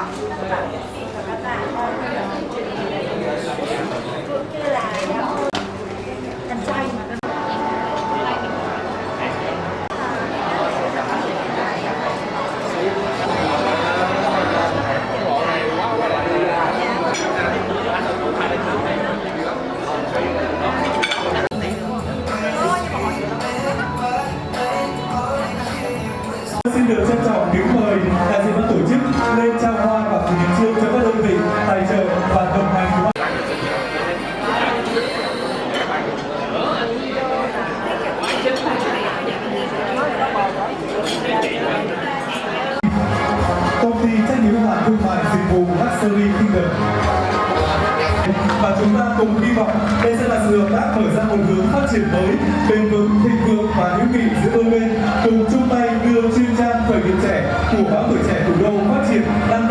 chọn tác phẩm và các bạn. Cũng như là đàn trai Xin được công ty trách nhiệm hữu hạn thương mại dịch vụ Luxury Kingdom. Và chúng ta cùng hy vọng đây sẽ là sự hợp tác mở ra một hướng phát triển mới, bền vững, thịnh vượng và hữu nghị giữa đôi bên cùng chung tay đưa chuyên trang khởi nghiệp trẻ của báo tuổi trẻ thủ đô phát triển lan tỏa